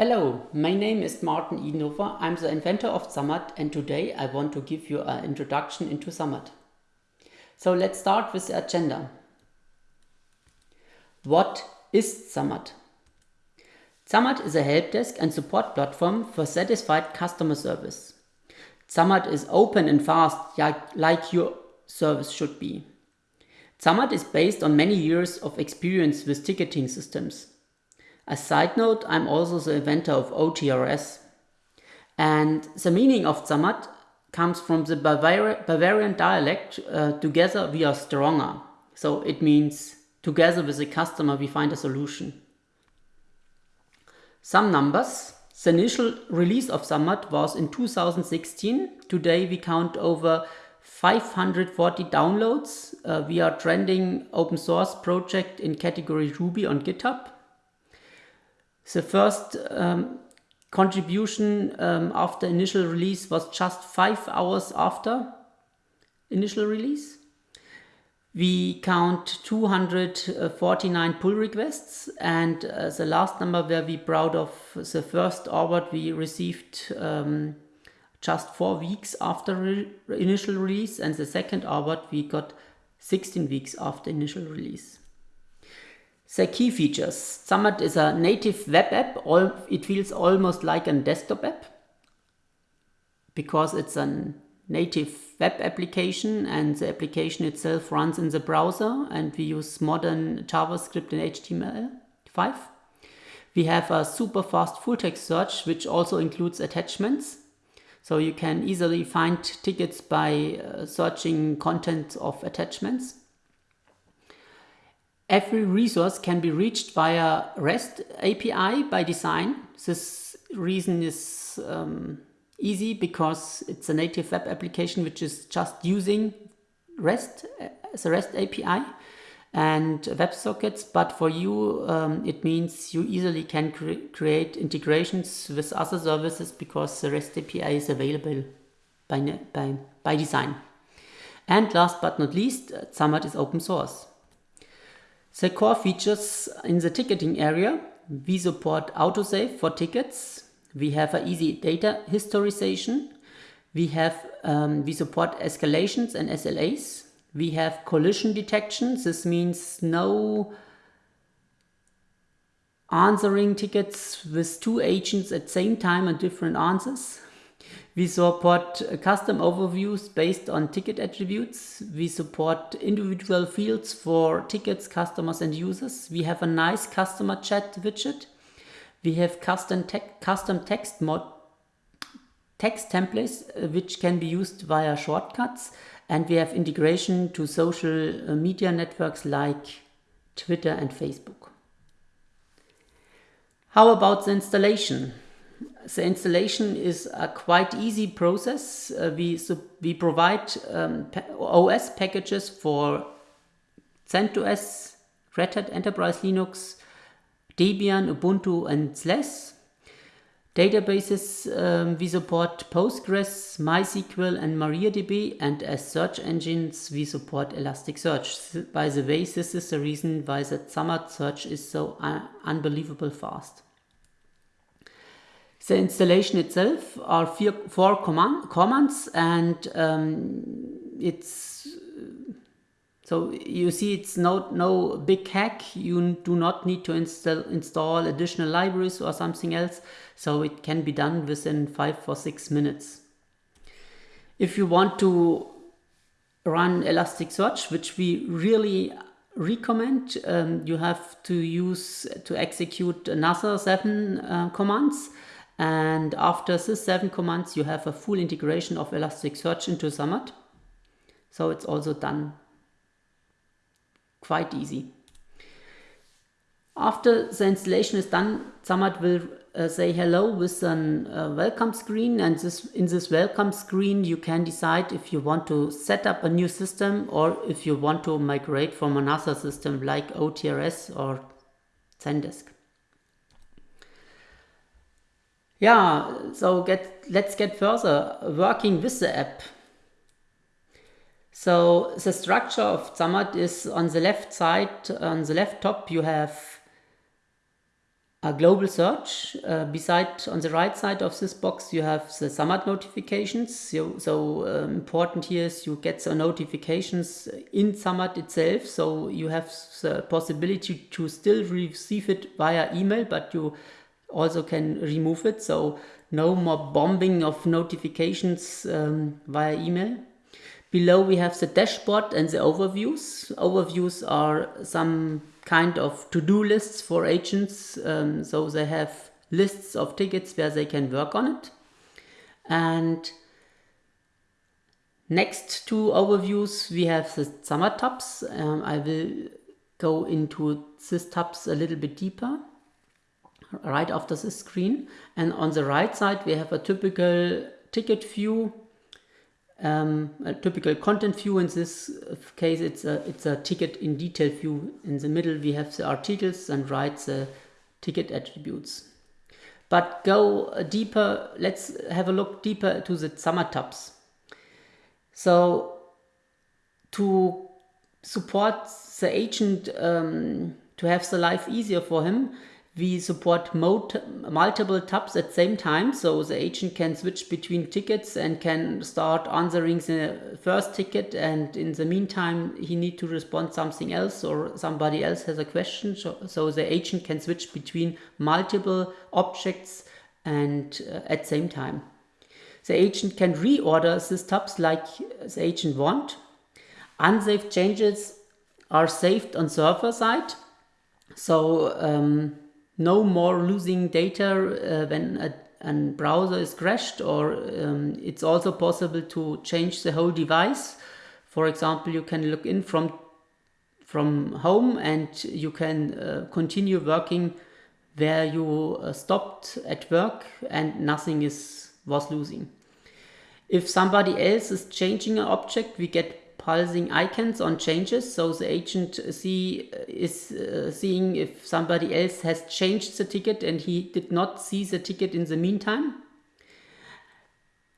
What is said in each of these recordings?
Hello, my name is Martin Edenhofer. I'm the inventor of Zammad and today I want to give you an introduction into Zammad. So let's start with the agenda. What is Zammad? Zammad is a help desk and support platform for satisfied customer service. Zammad is open and fast like your service should be. Zammad is based on many years of experience with ticketing systems. A side note, I'm also the inventor of OTRS. And the meaning of Zammad comes from the Bavari Bavarian dialect, uh, together we are stronger. So it means together with the customer we find a solution. Some numbers. The initial release of Zammad was in 2016. Today we count over 540 downloads. Uh, we are trending open source project in category Ruby on GitHub. The first um, contribution um, after initial release was just five hours after initial release. We count 249 pull requests and uh, the last number where we proud of the first award we received um, just four weeks after re initial release and the second award we got 16 weeks after initial release. The key features. Zammad is a native web app. It feels almost like a desktop app because it's a native web application and the application itself runs in the browser and we use modern JavaScript and HTML5. We have a super fast full text search which also includes attachments. So you can easily find tickets by uh, searching content of attachments. Every resource can be reached via REST API by design. This reason is um, easy because it's a native web application which is just using REST as a REST API and WebSockets. But for you, um, it means you easily can cre create integrations with other services because the REST API is available by, by, by design. And last but not least, Zammad is open source. The core features in the ticketing area, we support autosave for tickets. We have an easy data historization. We have um, we support escalations and SLAs. We have collision detection. This means no answering tickets with two agents at same time and different answers. We support custom overviews based on ticket attributes. We support individual fields for tickets, customers and users. We have a nice customer chat widget. We have custom, te custom text mod text templates uh, which can be used via shortcuts and we have integration to social uh, media networks like Twitter and Facebook. How about the installation? The installation is a quite easy process. Uh, we, so we provide um, OS packages for CentOS, Red Hat Enterprise Linux, Debian, Ubuntu and SLES. Databases, um, we support Postgres, MySQL and MariaDB and as search engines we support Elasticsearch. By the way, this is the reason why the Zammad search is so uh, unbelievable fast. The installation itself are four, four command, commands and um, it's so you see it's no, no big hack. You do not need to install, install additional libraries or something else. So it can be done within five or six minutes. If you want to run Elasticsearch, which we really recommend, um, you have to use to execute another seven uh, commands. And after this seven commands, you have a full integration of Elasticsearch into Zammad. So it's also done quite easy. After the installation is done, Zammad will uh, say hello with a uh, welcome screen and this, in this welcome screen you can decide if you want to set up a new system or if you want to migrate from another system like OTRS or Zendesk. Yeah, so get let's get further working with the app. So the structure of Zammad is on the left side, on the left top you have a global search. Uh, beside, on the right side of this box, you have the Zammad notifications. So, so um, important here is you get the notifications in Zammad itself. So you have the possibility to still receive it via email, but you also can remove it. So no more bombing of notifications um, via email. Below we have the dashboard and the overviews. Overviews are some kind of to-do lists for agents. Um, so they have lists of tickets where they can work on it. And next to overviews, we have the Zammad tabs. Um, I will go into these tabs a little bit deeper right after the screen. And on the right side, we have a typical ticket view um, a typical content view. In this case, it's a, it's a ticket in detail view. In the middle, we have the articles and right the ticket attributes. But go deeper, let's have a look deeper to the Zammad tabs. So to support the agent um, to have the life easier for him, we support multiple tabs at the same time, so the agent can switch between tickets and can start answering the first ticket and in the meantime he need to respond something else or somebody else has a question, so, so the agent can switch between multiple objects and uh, at the same time. The agent can reorder these tabs like the agent want. Unsaved changes are saved on server side. So um, no more losing data uh, when a, a, browser is crashed or um, it's also possible to change the whole device. For example, you can look in from from home and you can uh, continue working where you uh, stopped at work and nothing is was losing. If somebody else is changing an object, we get pulsing icons on changes. So the agent see is uh, seeing if somebody else has changed the ticket and he did not see the ticket in the meantime.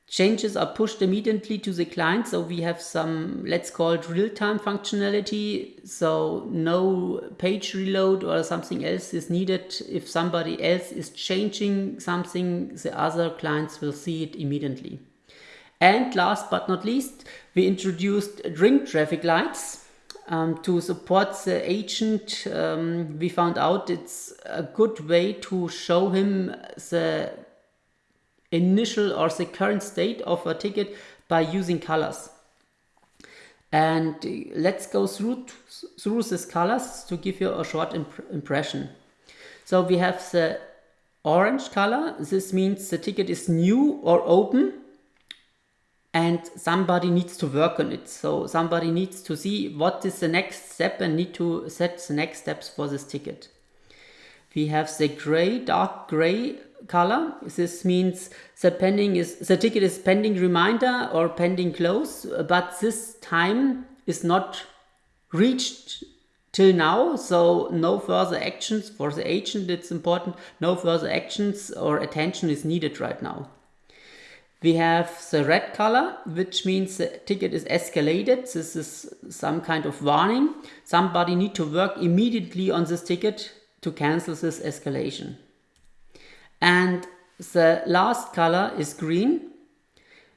Changes are pushed immediately to the client. So we have some, let's call it real-time functionality. So no page reload or something else is needed. If somebody else is changing something, the other clients will see it immediately. And last but not least, we introduced ring traffic lights um, to support the agent. Um, we found out it's a good way to show him the initial or the current state of a ticket by using colors. And let's go through through these colors to give you a short imp impression. So we have the orange color. This means the ticket is new or open and somebody needs to work on it. So somebody needs to see what is the next step and need to set the next steps for this ticket. We have the gray, dark gray color. This means the pending is the ticket is pending reminder or pending close, but this time is not reached till now. So no further actions for the agent. It's important. No further actions or attention is needed right now. We have the red color, which means the ticket is escalated. This is some kind of warning. Somebody need to work immediately on this ticket to cancel this escalation. And the last color is green.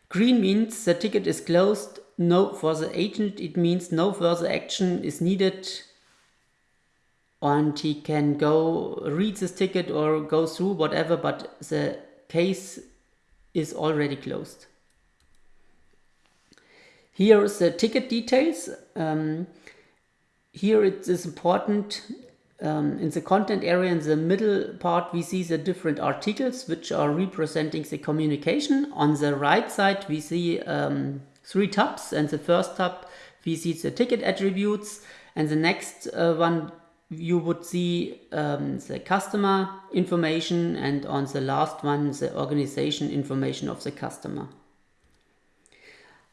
Green means the ticket is closed. No, for the agent, it means no further action is needed and he can go read this ticket or go through whatever, but the case is already closed. Here is the ticket details. Um, here it is important um, in the content area in the middle part we see the different articles which are representing the communication. On the right side we see um, three tabs and the first tab we see the ticket attributes and the next uh, one you would see um, the customer information and on the last one the organization information of the customer.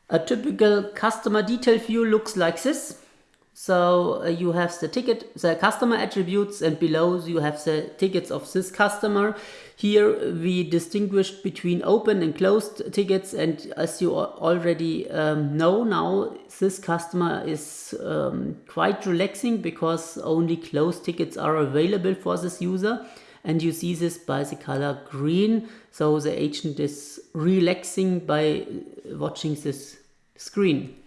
A typical customer detail view looks like this. So uh, you have the ticket, the customer attributes and below you have the tickets of this customer. Here we distinguished between open and closed tickets and as you already um, know now this customer is um, quite relaxing because only closed tickets are available for this user and you see this by the color green. So the agent is relaxing by watching this screen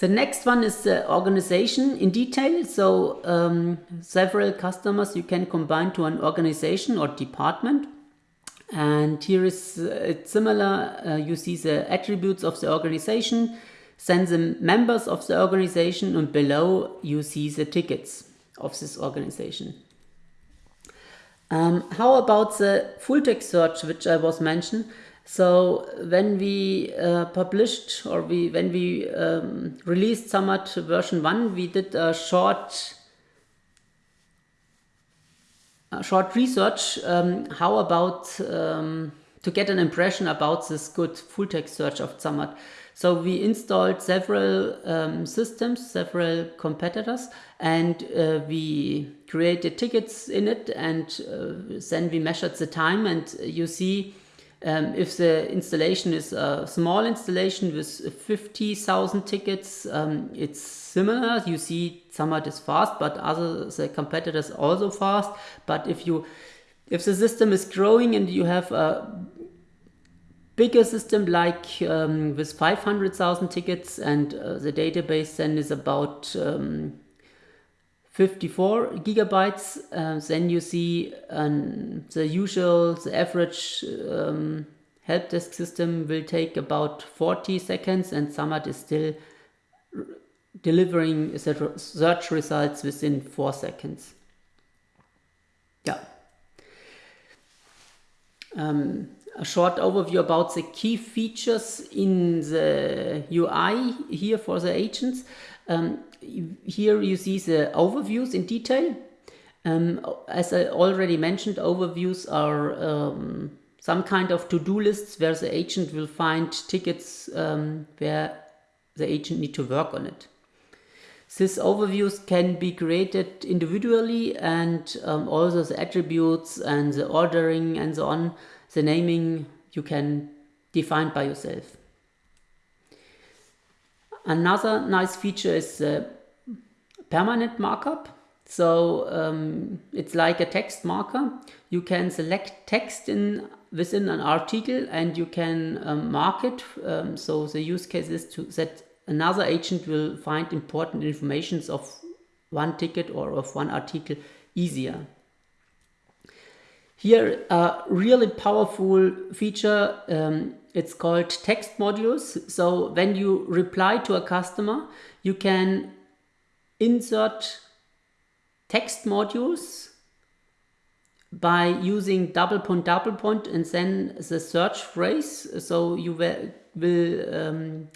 the next one is the organization in detail. So um, several customers you can combine to an organization or department. And here is uh, similar. Uh, you see the attributes of the organization, then the members of the organization, and below you see the tickets of this organization. Um, how about the full text search, which I was mentioned? So when we uh, published or we when we um, released Zammad version 1, we did a short a short research um, how about um, to get an impression about this good full text search of Zammad. So we installed several um, systems, several competitors, and uh, we created tickets in it, and uh, then we measured the time, and you see um, if the installation is a small installation with 50,000 tickets, um, it's similar. You see Zammad is fast, but other the competitors also fast. But if you if the system is growing and you have a bigger system like um, with 500,000 tickets and uh, the database then is about um, 54 gigabytes, uh, then you see um, the usual, the average um, help desk system will take about 40 seconds and Zammad is still delivering search results within 4 seconds. Yeah. Um, a short overview about the key features in the UI here for the agents. Um, here you see the overviews in detail. Um, as I already mentioned, overviews are um, some kind of to-do lists where the agent will find tickets um, where the agent need to work on it. These overviews can be created individually and um, also the attributes and the ordering and so on, the naming you can define by yourself. Another nice feature is permanent markup. So um, it's like a text marker. You can select text in within an article and you can um, mark it. Um, so the use case is to that another agent will find important informations of one ticket or of one article easier. Here, a really powerful feature, um, it's called text modules. So when you reply to a customer, you can insert text modules by using double point double point and then the search phrase. So you will, um,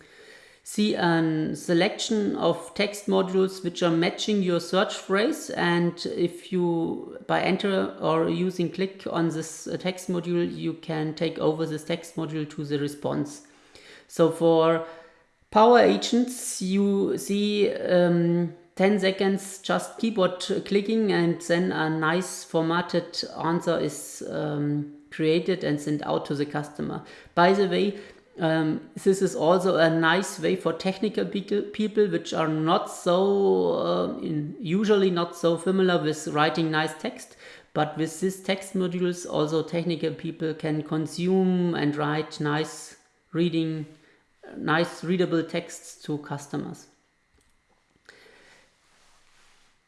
see a selection of text modules which are matching your search phrase and if you by enter or using click on this uh, text module you can take over this text module to the response. So for power agents you see um, 10 seconds just keyboard clicking and then a nice formatted answer is um, created and sent out to the customer. By the way um, this is also a nice way for technical people which are not so, uh, in, usually not so familiar with writing nice text. But with these text modules, also technical people can consume and write nice reading, nice readable texts to customers.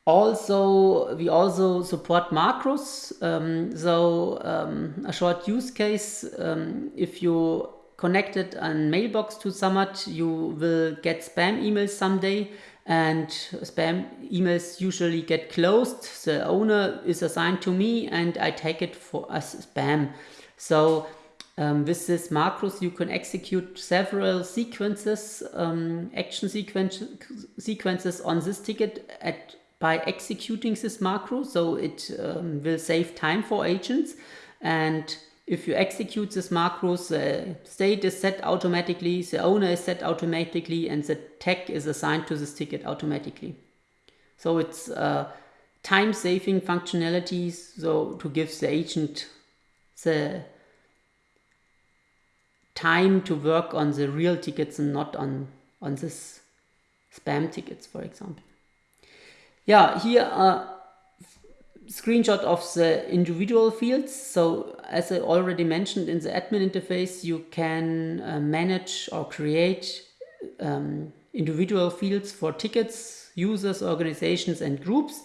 Also, we also support macros. Um, so um, a short use case, um, if you connected a mailbox to Zammad, you will get spam emails someday and spam emails usually get closed. The owner is assigned to me and I take it for as spam. So um, with this macros, you can execute several sequences, um, action sequence, sequences on this ticket at by executing this macro. So it um, will save time for agents and if you execute this macros, the state is set automatically, the owner is set automatically, and the tag is assigned to this ticket automatically. So it's uh, time-saving functionalities, so to give the agent the time to work on the real tickets and not on, on this spam tickets, for example. Yeah, here are screenshot of the individual fields. So as I already mentioned in the admin interface, you can uh, manage or create um, individual fields for tickets, users, organizations and groups.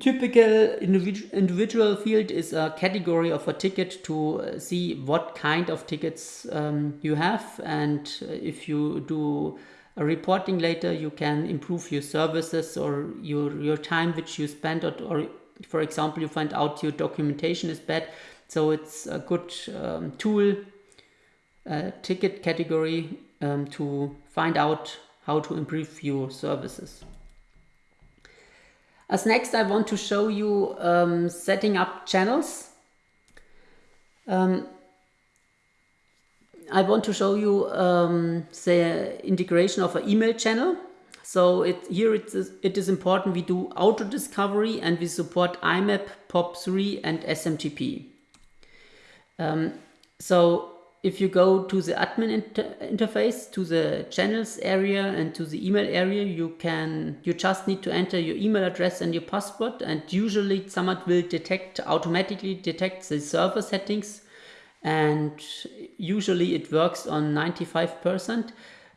Typical individu individual field is a category of a ticket to uh, see what kind of tickets um, you have and if you do reporting later you can improve your services or your your time which you spend or, or for example you find out your documentation is bad so it's a good um, tool uh, ticket category um, to find out how to improve your services as next, I want to show you um, setting up channels. Um, I want to show you um, the integration of an email channel. So it, here it is, it is important we do auto discovery and we support IMAP, POP3 and SMTP. Um, so if you go to the admin inter interface, to the channels area and to the email area, you can, you just need to enter your email address and your password and usually Zammad will detect, automatically detect the server settings and usually it works on 95%.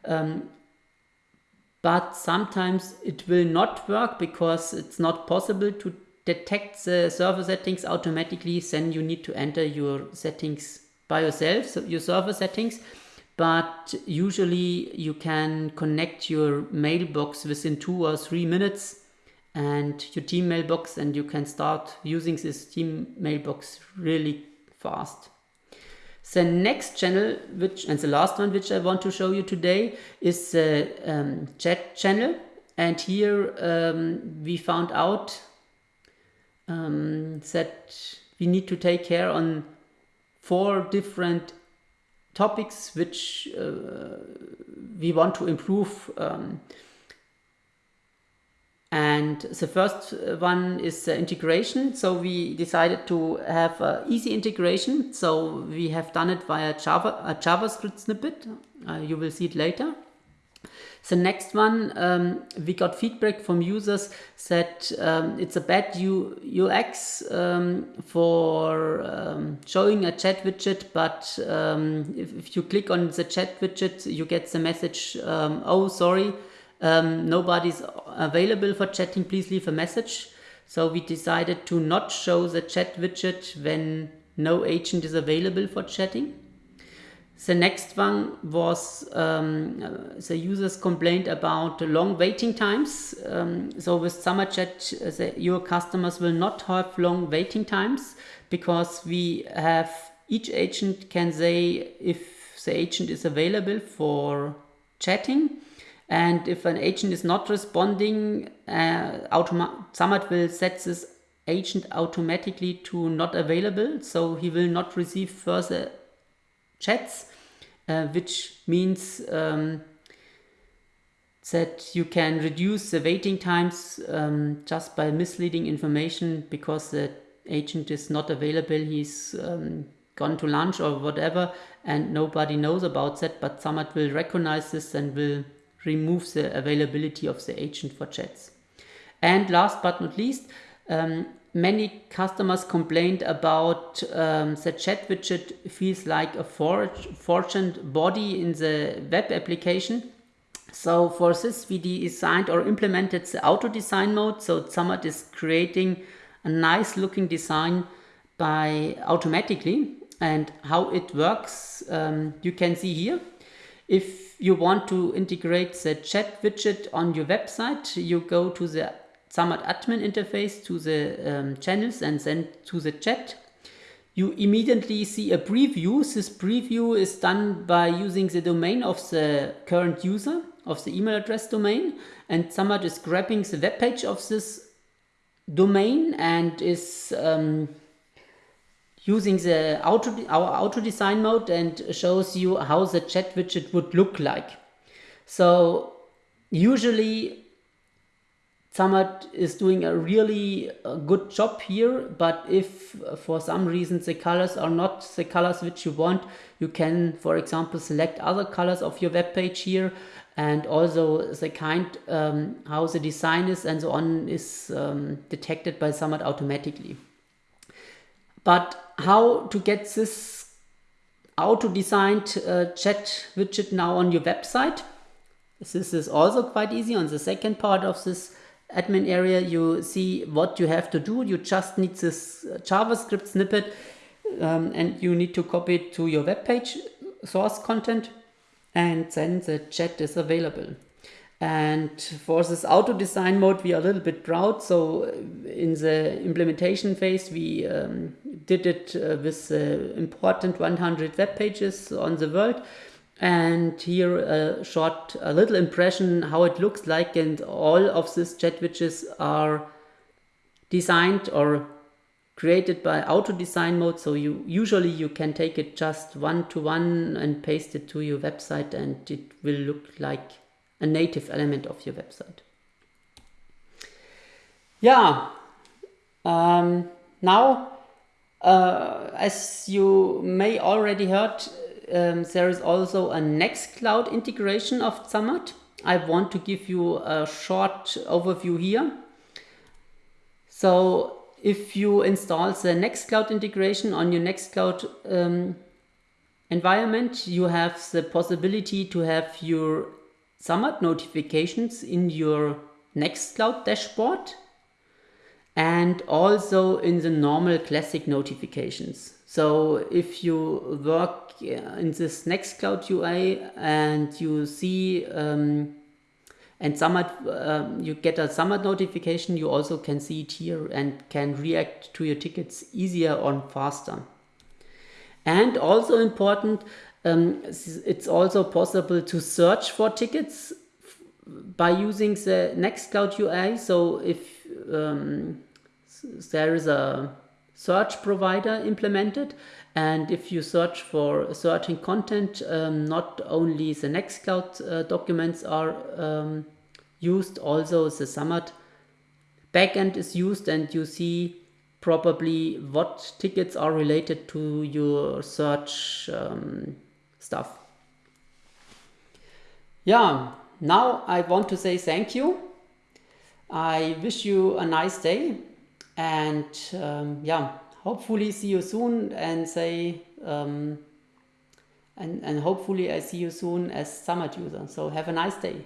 Um, but sometimes it will not work because it's not possible to detect the server settings automatically then you need to enter your settings by yourself, so your server settings, but usually you can connect your mailbox within two or three minutes and your team mailbox and you can start using this team mailbox really fast. The next channel, which and the last one which I want to show you today is the um, chat channel. And here um, we found out um, that we need to take care on four different topics which uh, we want to improve. And the first one is uh, integration. So we decided to have uh, easy integration. So we have done it via Java, a JavaScript snippet. Uh, you will see it later. The next one, um, we got feedback from users that um, it's a bad U UX um, for um, showing a chat widget, but um, if, if, you click on the chat widget, you get the message, um, oh, sorry, nobody's available for chatting, please leave a message. So we decided to not show the chat widget when no agent is available for chatting. The next one was um, the users complained about long waiting times. Um, so with Zammad Chat, the, your customers will not have long waiting times because we have each agent can say if the agent is available for chatting and if an agent is not responding, uh, Zammad will set this agent automatically to not available. So he will not receive further chats uh, which means um, that you can reduce the waiting times um, just by misleading information because the agent is not available, he's um, gone to lunch or whatever, and nobody knows about that, but Zammad will recognize this and will remove the availability of the agent for chats. And last but not least, um, many customers complained about um, the chat widget feels like a fortune body in the web application. So for this we designed or implemented the auto design mode. So Zammad is creating a nice looking design by automatically and how it works um, you can see here. If you want to integrate the chat widget on your website, you go to the Zammad admin interface to the um, channels and then to the chat. You immediately see a preview. This preview is done by using the domain of the current user of the email address domain and Zammad is grabbing the web page of this domain and is um, using the auto our auto design mode and shows you how the chat widget would look like. So usually Zammad is doing a really uh, good job here, but if uh, for some reason the colors are not the colors which you want, you can, for example, select other colors of your web page here and also the kind um, how the design is and so on is um, detected by Zammad automatically. But how to get this auto-designed uh, chat widget now on your website? This is also quite easy. On the second part of this admin area, you see what you have to do. You just need this uh, JavaScript snippet um, and you need to copy it to your web page source content and then the chat is available. And for this auto design mode, we are a little bit proud. So in the implementation phase, we um, did it uh, with uh, important 100 web pages on the world. And here a short, a little impression how it looks like. And all of these chat widgets are designed or created by auto design mode. So you usually you can take it just one to one and paste it to your website and it will look like a native element of your website. Yeah, um, now uh, as you may already heard, um, there is also a Nextcloud integration of Zammad. I want to give you a short overview here. So if you install the Nextcloud integration on your Nextcloud um, environment, you have the possibility to have your Zammad notifications in your Nextcloud dashboard and also in the normal classic notifications. So if you work in this Nextcloud UI and you see um, and Zammad, um, you get a Zammad notification, you also can see it here and can react to your tickets easier or faster. And also important, um, it's also possible to search for tickets by using the Nextcloud UI. So if um, there is a search provider implemented and if you search for certain content, um, not only the Nextcloud uh, documents are um, used, also the Zammad backend is used and you see probably what tickets are related to your search um, stuff. Yeah, now I want to say thank you. I wish you a nice day and um, yeah, hopefully see you soon and say um, and, and hopefully I see you soon as Zammad user. So have a nice day.